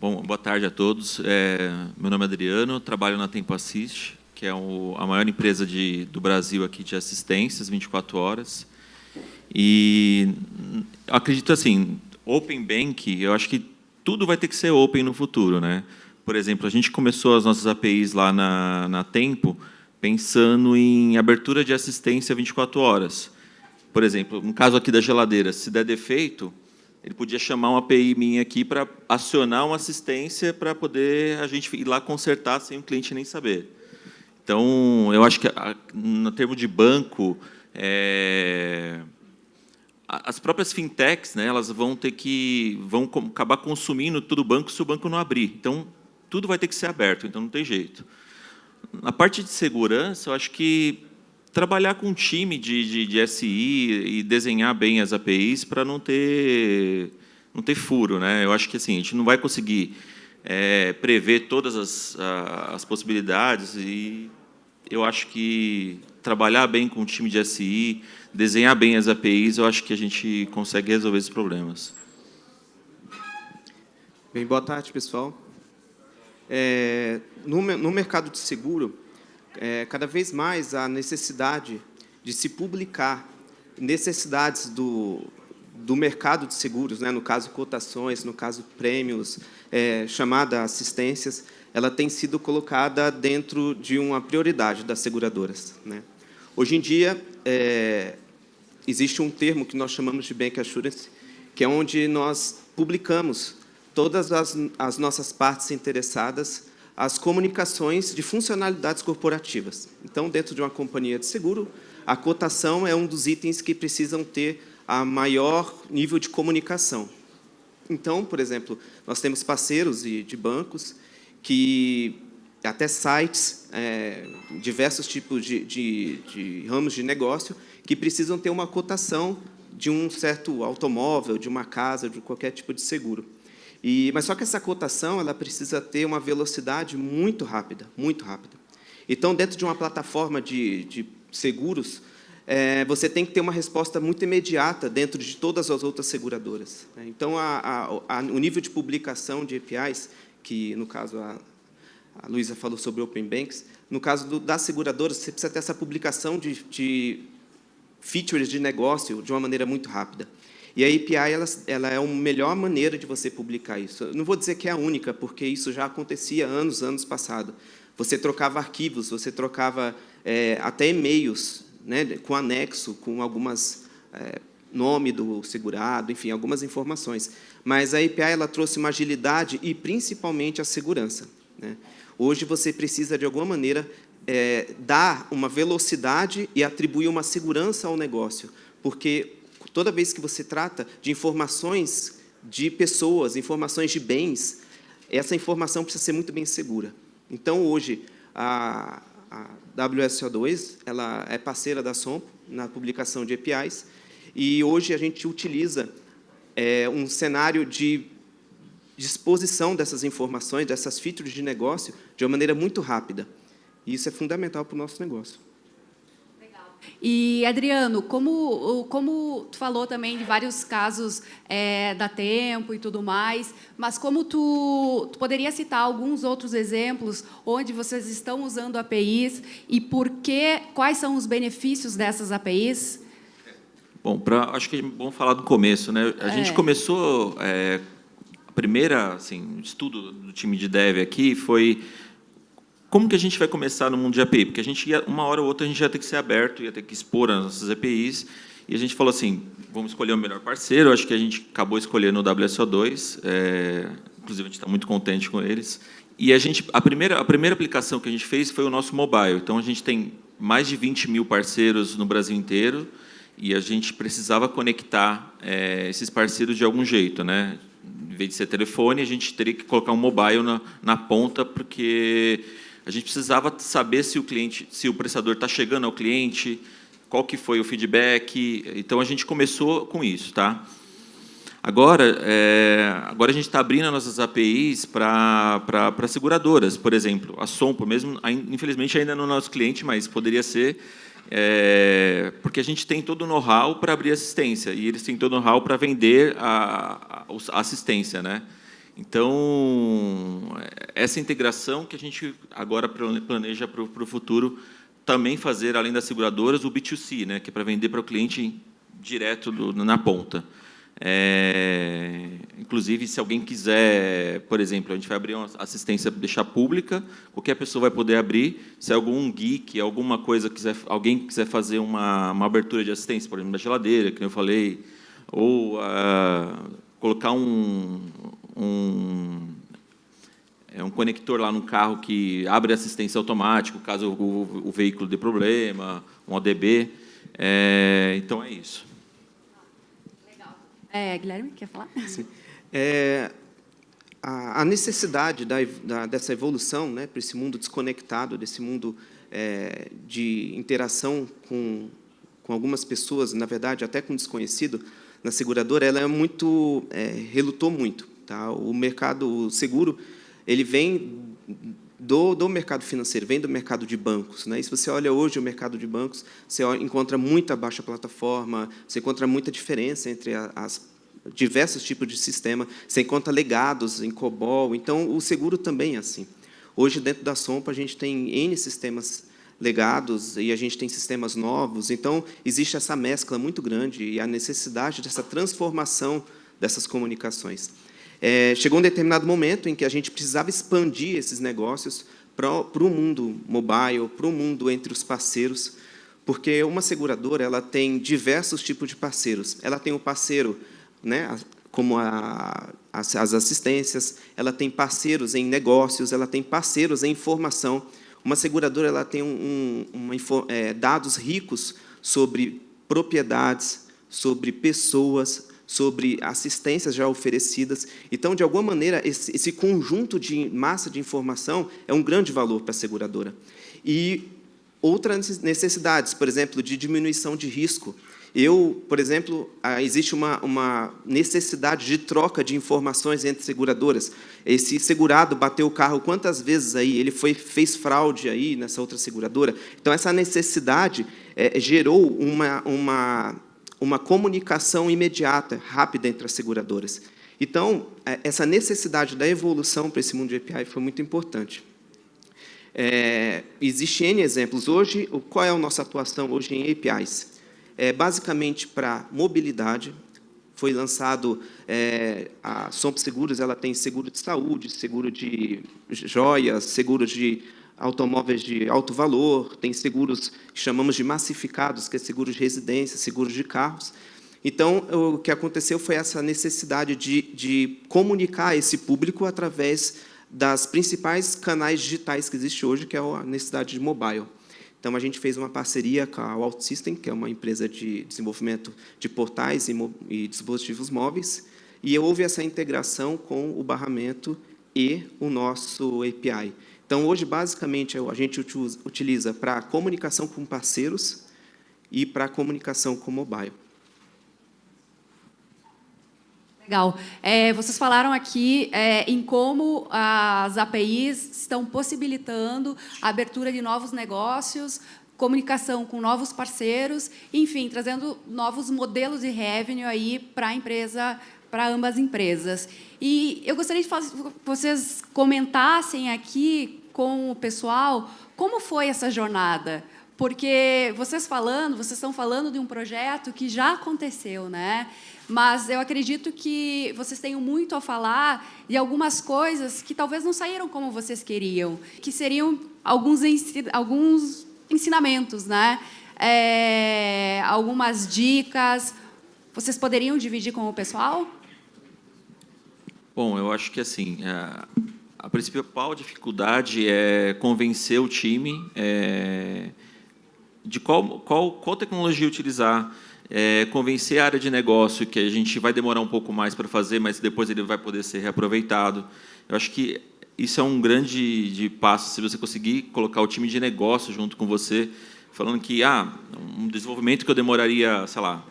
Bom, boa tarde a todos. É, meu nome é Adriano, trabalho na Tempo Assist, que é o, a maior empresa de, do Brasil aqui de assistências, 24 horas. E acredito assim, Open Bank, eu acho que tudo vai ter que ser open no futuro, né? Por exemplo, a gente começou as nossas APIs lá na, na Tempo pensando em abertura de assistência 24 horas. Por exemplo, no caso aqui da geladeira, se der defeito, ele podia chamar uma API minha aqui para acionar uma assistência para poder a gente ir lá consertar sem o cliente nem saber. Então, eu acho que, no termo de banco, é, as próprias fintechs, né, elas vão ter que vão acabar consumindo todo o banco se o banco não abrir. Então, tudo vai ter que ser aberto, então não tem jeito. Na parte de segurança, eu acho que trabalhar com um time de, de, de SI e desenhar bem as APIs para não ter, não ter furo. Né? Eu acho que assim, a gente não vai conseguir é, prever todas as, as possibilidades e eu acho que trabalhar bem com o time de SI, desenhar bem as APIs, eu acho que a gente consegue resolver esses problemas. Bem, boa tarde, pessoal. É, no, no mercado de seguro, é, cada vez mais a necessidade de se publicar necessidades do, do mercado de seguros, né, no caso cotações, no caso prêmios, é, chamada assistências, ela tem sido colocada dentro de uma prioridade das seguradoras. Né. Hoje em dia, é, existe um termo que nós chamamos de Bank Assurance, que é onde nós publicamos todas as, as nossas partes interessadas as comunicações de funcionalidades corporativas. Então, dentro de uma companhia de seguro, a cotação é um dos itens que precisam ter a maior nível de comunicação. Então, por exemplo, nós temos parceiros de, de bancos que até sites, é, diversos tipos de, de, de ramos de negócio que precisam ter uma cotação de um certo automóvel, de uma casa, de qualquer tipo de seguro. E, mas só que essa cotação ela precisa ter uma velocidade muito rápida, muito rápida. Então, dentro de uma plataforma de, de seguros, é, você tem que ter uma resposta muito imediata dentro de todas as outras seguradoras. Né? Então, a, a, a, o nível de publicação de APIs, que, no caso, a, a Luísa falou sobre Open Banks, no caso do, das seguradoras, você precisa ter essa publicação de, de features de negócio de uma maneira muito rápida. E a API ela, ela é a melhor maneira de você publicar isso. Eu não vou dizer que é a única, porque isso já acontecia anos, anos passado. Você trocava arquivos, você trocava é, até e-mails né, com anexo, com algumas é, nome do segurado, enfim, algumas informações. Mas a API ela trouxe uma agilidade e principalmente a segurança. Né? Hoje você precisa de alguma maneira é, dar uma velocidade e atribuir uma segurança ao negócio, porque toda vez que você trata de informações de pessoas, informações de bens, essa informação precisa ser muito bem segura. Então, hoje, a, a WSO2 ela é parceira da SOMPO na publicação de APIs, e hoje a gente utiliza é, um cenário de disposição dessas informações, dessas features de negócio, de uma maneira muito rápida. E isso é fundamental para o nosso negócio. E, Adriano, como, como tu falou também de vários casos é, da Tempo e tudo mais, mas como tu, tu poderia citar alguns outros exemplos onde vocês estão usando APIs e por que, quais são os benefícios dessas APIs? Bom, pra, acho que é bom falar do começo. Né? A é. gente começou, é, a primeira assim, estudo do time de dev aqui foi como que a gente vai começar no mundo de API? Porque a gente ia, uma hora ou outra a gente ia ter que ser aberto, ia ter que expor as nossas APIs, e a gente falou assim, vamos escolher o melhor parceiro, acho que a gente acabou escolhendo o WSO2, é, inclusive a gente está muito contente com eles. E a, gente, a, primeira, a primeira aplicação que a gente fez foi o nosso mobile, então a gente tem mais de 20 mil parceiros no Brasil inteiro, e a gente precisava conectar é, esses parceiros de algum jeito, né? Em vez de ser telefone, a gente teria que colocar um mobile na, na ponta, porque a gente precisava saber se o cliente, se o prestador está chegando ao cliente, qual que foi o feedback. Então a gente começou com isso, tá? Agora, é, agora a gente está abrindo as nossas APIs para seguradoras, por exemplo, a Sompo, mesmo, infelizmente ainda não é nosso cliente, mas poderia ser, é, porque a gente tem todo o know-how para abrir assistência e eles têm todo o know-how para vender a, a, assistência, né? Então, essa integração que a gente agora planeja para o futuro também fazer, além das seguradoras, o B2C, né, que é para vender para o cliente direto do, na ponta. É, inclusive, se alguém quiser, por exemplo, a gente vai abrir uma assistência deixar pública, qualquer pessoa vai poder abrir. Se algum geek, alguma coisa quiser, alguém quiser fazer uma, uma abertura de assistência, por exemplo, da geladeira, que eu falei, ou uh, colocar um, um é um conector lá no carro que abre assistência automática, caso o, o veículo dê problema, um ODB. É, então, é isso. É, Guilherme, quer falar? Sim. É, a, a, necessidade da, da, dessa evolução né, para esse mundo desconectado, desse mundo é, de interação com, com algumas pessoas, na verdade, até com desconhecido, na seguradora, ela é muito, é, relutou muito. Tá? O mercado o seguro ele vem do, do mercado financeiro, vem do mercado de bancos. Né? E se você olha hoje o mercado de bancos, você encontra muita baixa plataforma, você encontra muita diferença entre as diversos tipos de sistema, você encontra legados em COBOL, então o seguro também é assim. Hoje, dentro da Sompa, a gente tem N sistemas legados e a gente tem sistemas novos, então existe essa mescla muito grande e a necessidade dessa transformação dessas comunicações. É, chegou um determinado momento em que a gente precisava expandir esses negócios para o mundo mobile, para o mundo entre os parceiros, porque uma seguradora ela tem diversos tipos de parceiros. Ela tem o parceiro, né, como a, as, as assistências, ela tem parceiros em negócios, ela tem parceiros em informação. Uma seguradora ela tem um, um, é, dados ricos sobre propriedades, sobre pessoas, sobre assistências já oferecidas. Então, de alguma maneira, esse, esse conjunto de massa de informação é um grande valor para a seguradora. E outras necessidades, por exemplo, de diminuição de risco. Eu, por exemplo, ah, existe uma, uma necessidade de troca de informações entre seguradoras. Esse segurado bateu o carro quantas vezes aí? Ele foi, fez fraude aí nessa outra seguradora? Então, essa necessidade é, gerou uma, uma uma comunicação imediata, rápida entre as seguradoras. Então, é, essa necessidade da evolução para esse mundo de API foi muito importante. É, Existem N exemplos. Hoje, qual é a nossa atuação hoje em APIs? É, basicamente, para mobilidade, foi lançado é, a Somp Seguros, ela tem seguro de saúde, seguro de joias, seguro de automóveis de alto valor, tem seguros que chamamos de massificados, que é seguros de residência, seguros de carros. Então, o que aconteceu foi essa necessidade de, de comunicar esse público através das principais canais digitais que existe hoje, que é a necessidade de mobile. Então, a gente fez uma parceria com a OutSystem, que é uma empresa de desenvolvimento de portais e, e dispositivos móveis, e houve essa integração com o barramento e o nosso API. Então, hoje, basicamente, a gente utiliza para comunicação com parceiros e para comunicação com mobile. Legal. É, vocês falaram aqui é, em como as APIs estão possibilitando a abertura de novos negócios, comunicação com novos parceiros, enfim, trazendo novos modelos de revenue aí para a empresa, para ambas as empresas. E eu gostaria de que vocês comentassem aqui com o pessoal como foi essa jornada. Porque vocês falando, vocês estão falando de um projeto que já aconteceu, né? Mas eu acredito que vocês tenham muito a falar de algumas coisas que talvez não saíram como vocês queriam, que seriam alguns, alguns ensinamentos, né? É, algumas dicas. Vocês poderiam dividir com o pessoal? Bom, eu acho que assim, a, a principal dificuldade é convencer o time é, de qual, qual, qual tecnologia utilizar, é, convencer a área de negócio que a gente vai demorar um pouco mais para fazer, mas depois ele vai poder ser reaproveitado. Eu acho que isso é um grande de passo, se você conseguir colocar o time de negócio junto com você, falando que ah, um desenvolvimento que eu demoraria, sei lá,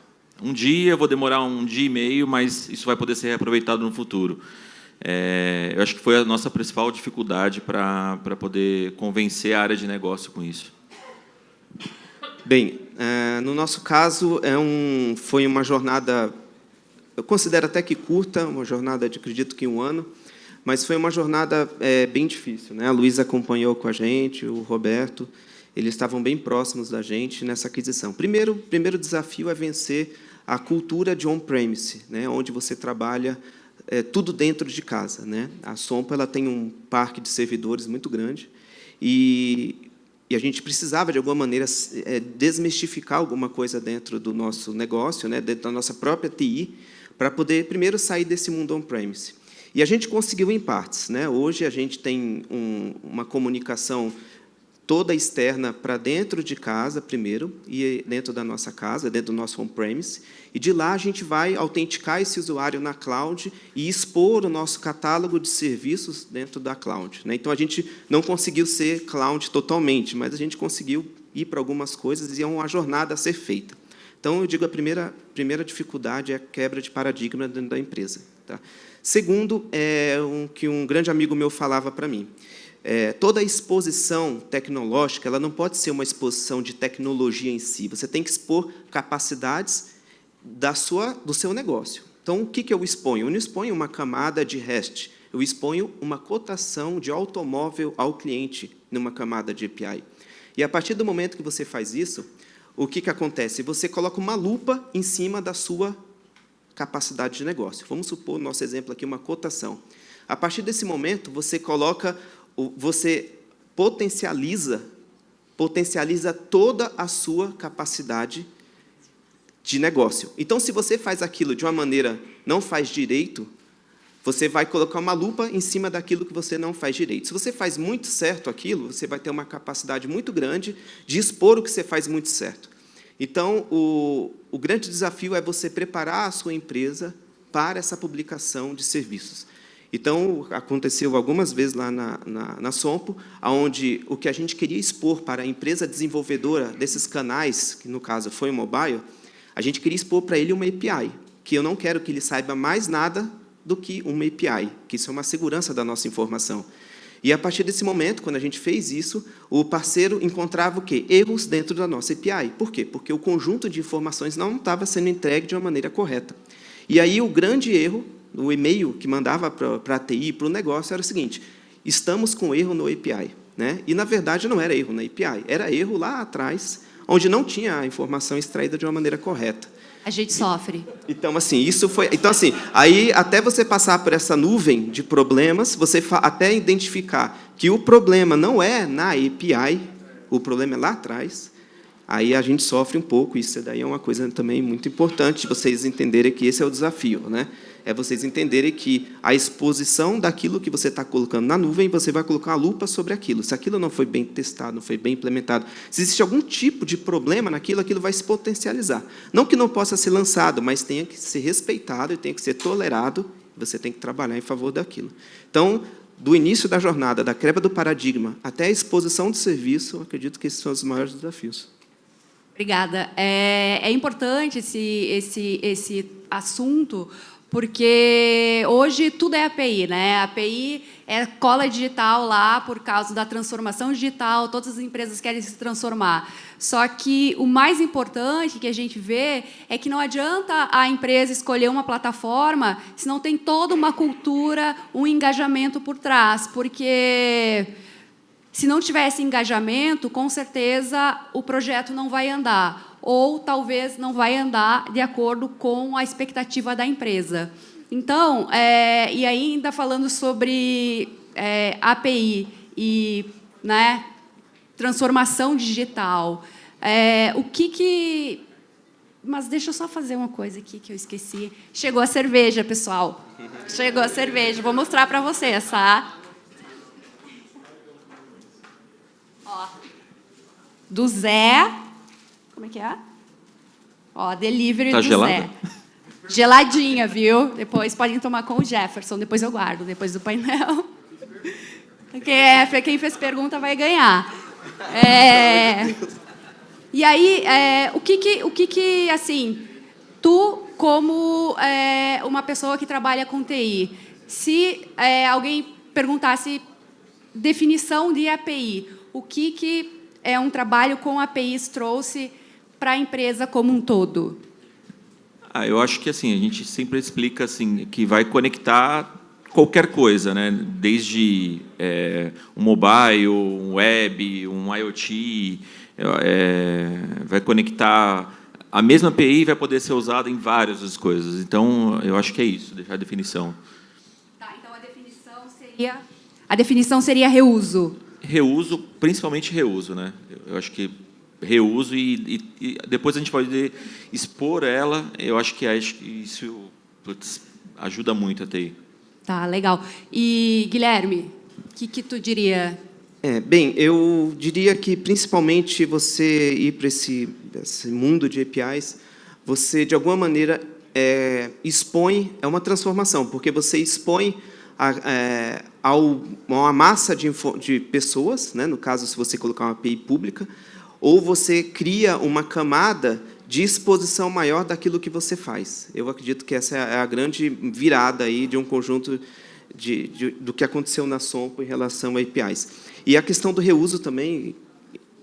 um dia, vou demorar um dia e meio, mas isso vai poder ser reaproveitado no futuro. É, eu acho que foi a nossa principal dificuldade para poder convencer a área de negócio com isso. Bem, é, no nosso caso, é um, foi uma jornada, eu considero até que curta, uma jornada de, acredito que um ano, mas foi uma jornada é, bem difícil. Né? A Luísa acompanhou com a gente, o Roberto, eles estavam bem próximos da gente nessa aquisição. Primeiro, primeiro desafio é vencer a cultura de on-premise, né? onde você trabalha é, tudo dentro de casa. Né? A Sompa ela tem um parque de servidores muito grande e, e a gente precisava, de alguma maneira, é, desmistificar alguma coisa dentro do nosso negócio, né? dentro da nossa própria TI, para poder, primeiro, sair desse mundo on-premise. E a gente conseguiu em partes. Né? Hoje, a gente tem um, uma comunicação toda externa para dentro de casa, primeiro, e dentro da nossa casa, dentro do nosso on-premise, e de lá a gente vai autenticar esse usuário na cloud e expor o nosso catálogo de serviços dentro da cloud. Né? Então, a gente não conseguiu ser cloud totalmente, mas a gente conseguiu ir para algumas coisas e é uma jornada a ser feita. Então, eu digo, a primeira, primeira dificuldade é a quebra de paradigma dentro da empresa. Tá? Segundo, é um que um grande amigo meu falava para mim, é, toda exposição tecnológica ela não pode ser uma exposição de tecnologia em si. Você tem que expor capacidades da sua, do seu negócio. Então, o que, que eu exponho? Eu não exponho uma camada de REST, eu exponho uma cotação de automóvel ao cliente numa camada de API. E, a partir do momento que você faz isso, o que, que acontece? Você coloca uma lupa em cima da sua capacidade de negócio. Vamos supor, no nosso exemplo aqui, uma cotação. A partir desse momento, você coloca você potencializa, potencializa toda a sua capacidade de negócio. Então, se você faz aquilo de uma maneira não faz direito, você vai colocar uma lupa em cima daquilo que você não faz direito. Se você faz muito certo aquilo, você vai ter uma capacidade muito grande de expor o que você faz muito certo. Então, o, o grande desafio é você preparar a sua empresa para essa publicação de serviços. Então, aconteceu algumas vezes lá na, na, na Sompo, onde o que a gente queria expor para a empresa desenvolvedora desses canais, que no caso foi o mobile, a gente queria expor para ele uma API, que eu não quero que ele saiba mais nada do que uma API, que isso é uma segurança da nossa informação. E, a partir desse momento, quando a gente fez isso, o parceiro encontrava o quê? Erros dentro da nossa API. Por quê? Porque o conjunto de informações não estava sendo entregue de uma maneira correta. E aí o grande erro o e-mail que mandava para a TI, para o negócio, era o seguinte, estamos com erro no API. Né? E, na verdade, não era erro na API, era erro lá atrás, onde não tinha a informação extraída de uma maneira correta. A gente sofre. Então, assim, isso foi. Então, assim, aí até você passar por essa nuvem de problemas, você até identificar que o problema não é na API, o problema é lá atrás, aí a gente sofre um pouco. Isso daí é uma coisa também muito importante vocês entenderem que esse é o desafio, né? é vocês entenderem que a exposição daquilo que você está colocando na nuvem, você vai colocar a lupa sobre aquilo. Se aquilo não foi bem testado, não foi bem implementado, se existe algum tipo de problema naquilo, aquilo vai se potencializar. Não que não possa ser lançado, mas tenha que ser respeitado e tenha que ser tolerado, você tem que trabalhar em favor daquilo. Então, do início da jornada, da quebra do paradigma, até a exposição do serviço, acredito que esses são os maiores desafios. Obrigada. É, é importante esse, esse, esse assunto, porque hoje tudo é API, né? API é cola digital lá por causa da transformação digital, todas as empresas querem se transformar. Só que o mais importante que a gente vê é que não adianta a empresa escolher uma plataforma se não tem toda uma cultura, um engajamento por trás, porque se não tivesse engajamento, com certeza o projeto não vai andar ou talvez não vai andar de acordo com a expectativa da empresa. Então, é, e ainda falando sobre é, API e né, transformação digital, é, o que, que... Mas deixa eu só fazer uma coisa aqui que eu esqueci. Chegou a cerveja, pessoal. Chegou a cerveja. Vou mostrar para vocês, tá? Do Zé como é que é? Ó, delivery tá do gelada? Zé. Geladinha, viu? Depois podem tomar com o Jefferson, depois eu guardo, depois do painel. É, quem fez pergunta vai ganhar. É, e aí, é, o que que, o que que, assim, tu, como é, uma pessoa que trabalha com TI, se é, alguém perguntasse definição de API, o que que é um trabalho com APIs trouxe para a empresa como um todo? Ah, eu acho que assim a gente sempre explica assim que vai conectar qualquer coisa, né? desde é, um mobile, um web, um IoT, é, vai conectar a mesma API vai poder ser usada em várias coisas. Então, eu acho que é isso, deixar a definição. Tá, então a definição seria, a definição seria reuso. Reuso, principalmente reuso, né? Eu acho que reuso e, e, e depois a gente pode expor ela. Eu acho que, acho que isso putz, ajuda muito a TI. Tá, legal. E, Guilherme, o que, que tu diria? É, bem, eu diria que, principalmente, você ir para esse, esse mundo de APIs, você, de alguma maneira, é, expõe, é uma transformação, porque você expõe a, é, ao, uma massa de, de pessoas, né, no caso, se você colocar uma API pública, ou você cria uma camada de exposição maior daquilo que você faz. Eu acredito que essa é a grande virada aí de um conjunto de, de, do que aconteceu na Sompo em relação a APIs. E a questão do reuso também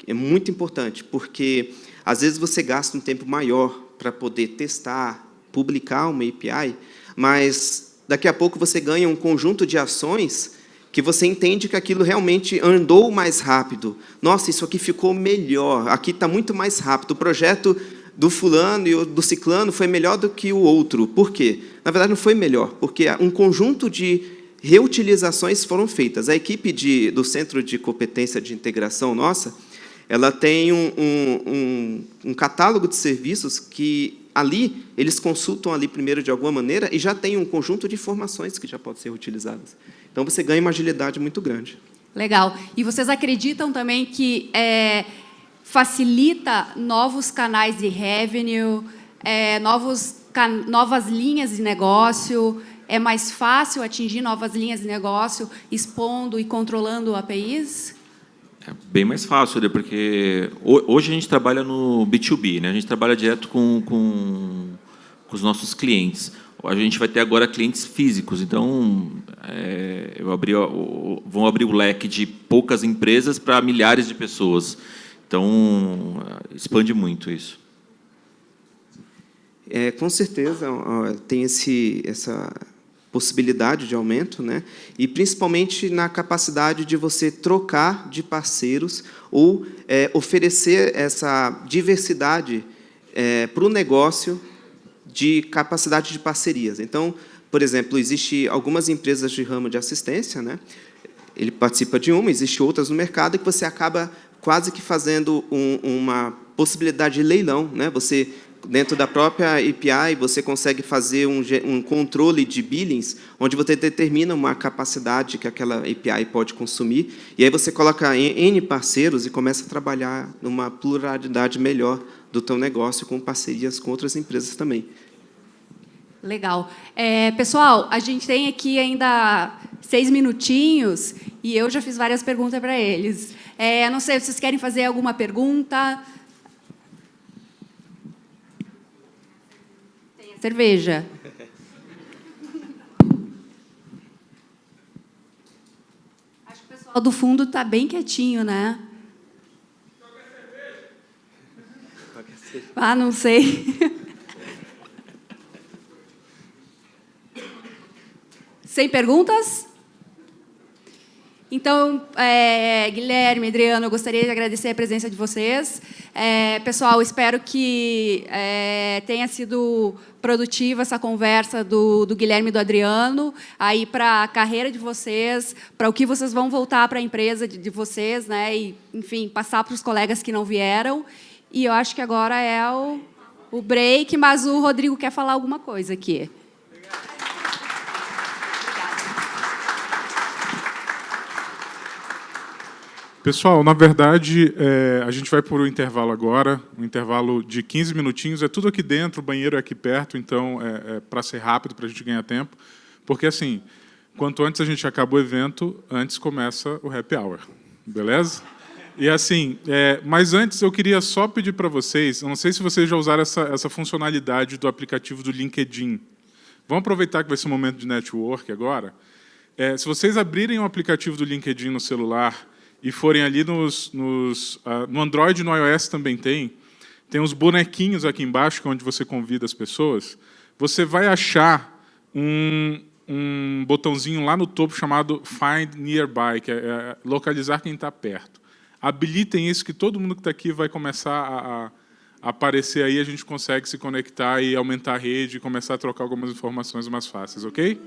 é muito importante, porque às vezes você gasta um tempo maior para poder testar, publicar uma API, mas daqui a pouco você ganha um conjunto de ações que você entende que aquilo realmente andou mais rápido. Nossa, isso aqui ficou melhor, aqui está muito mais rápido. O projeto do fulano e do ciclano foi melhor do que o outro. Por quê? Na verdade, não foi melhor, porque um conjunto de reutilizações foram feitas. A equipe de, do Centro de Competência de Integração nossa, ela tem um, um, um, um catálogo de serviços que ali eles consultam ali primeiro de alguma maneira e já tem um conjunto de informações que já podem ser utilizadas. Então, você ganha uma agilidade muito grande. Legal. E vocês acreditam também que é, facilita novos canais de revenue, é, novos, can, novas linhas de negócio, é mais fácil atingir novas linhas de negócio expondo e controlando APIs? É bem mais fácil, né? porque hoje a gente trabalha no B2B, né? a gente trabalha direto com, com, com os nossos clientes. A gente vai ter agora clientes físicos, então é, eu abri, vão abrir o leque de poucas empresas para milhares de pessoas. Então, expande muito isso. É, com certeza tem esse, essa possibilidade de aumento, né? e principalmente na capacidade de você trocar de parceiros ou é, oferecer essa diversidade é, para o negócio de capacidade de parcerias. Então, por exemplo, existe algumas empresas de ramo de assistência, né? ele participa de uma, existe outras no mercado que você acaba quase que fazendo um, uma possibilidade de leilão. Né? Você, dentro da própria API, você consegue fazer um, um controle de billings, onde você determina uma capacidade que aquela API pode consumir, e aí você coloca N parceiros e começa a trabalhar numa pluralidade melhor do teu negócio com parcerias com outras empresas também. Legal. É, pessoal, a gente tem aqui ainda seis minutinhos e eu já fiz várias perguntas para eles. É, não sei, vocês querem fazer alguma pergunta? Tem cerveja. Acho que o pessoal do fundo está bem quietinho, né? Ah, não sei. Sem perguntas? Então, é, Guilherme, Adriano, eu gostaria de agradecer a presença de vocês. É, pessoal, espero que é, tenha sido produtiva essa conversa do, do Guilherme e do Adriano, aí para a carreira de vocês, para o que vocês vão voltar para a empresa de, de, vocês, né? E, enfim, passar para os colegas que não vieram. E eu acho que agora é o, o break, mas o Rodrigo quer falar alguma coisa aqui. Pessoal, na verdade, é, a gente vai por um intervalo agora, um intervalo de 15 minutinhos. É tudo aqui dentro, o banheiro é aqui perto, então é, é para ser rápido, para a gente ganhar tempo. Porque, assim, quanto antes a gente acaba o evento, antes começa o happy hour. Beleza? E assim, é, mas antes eu queria só pedir para vocês, eu não sei se vocês já usaram essa, essa funcionalidade do aplicativo do LinkedIn. Vamos aproveitar que vai ser um momento de network agora. É, se vocês abrirem o aplicativo do LinkedIn no celular e forem ali nos, nos uh, no Android e no iOS também tem, tem uns bonequinhos aqui embaixo, que é onde você convida as pessoas, você vai achar um, um botãozinho lá no topo chamado Find Nearby, que é, é localizar quem está perto. Habilitem isso, que todo mundo que está aqui vai começar a, a aparecer aí, a gente consegue se conectar e aumentar a rede e começar a trocar algumas informações mais fáceis, ok?